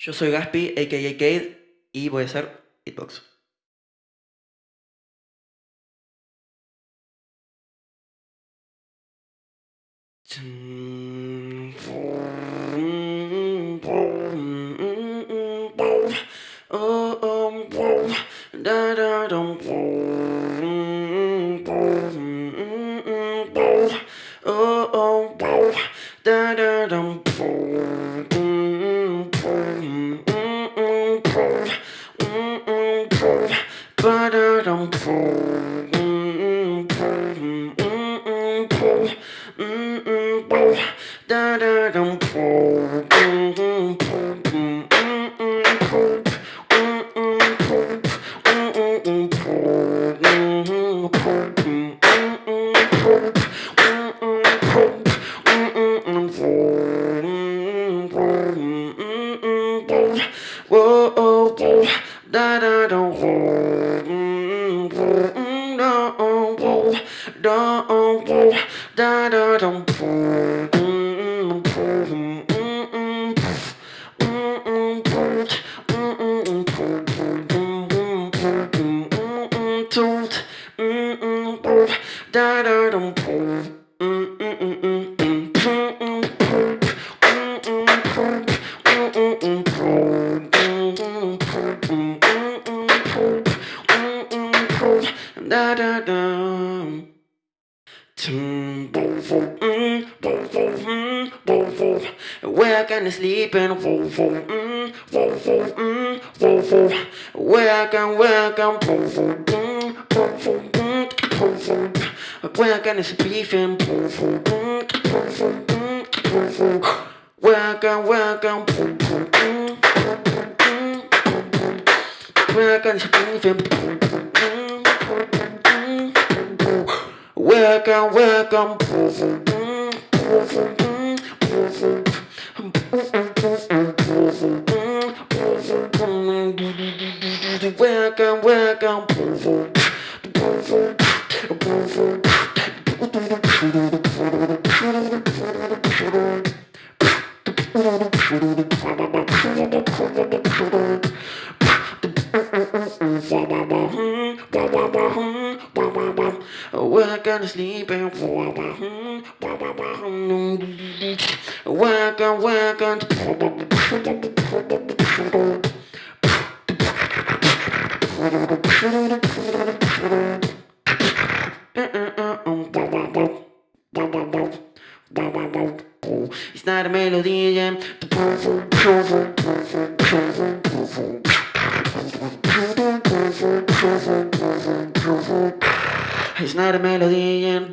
Yo soy Gaspi, a.k.a. Y voy a hacer Whoa, da da da. Mm-mm beatbox. Where can I sleep and Where I can, where I can Where can I sleep and Where I can, where I can Where can I sleep and Where can, where can Welcome, welcome. We're gonna sleep and Welcome, welcome. It's not a melody, yeah. It's not a melody, yeah.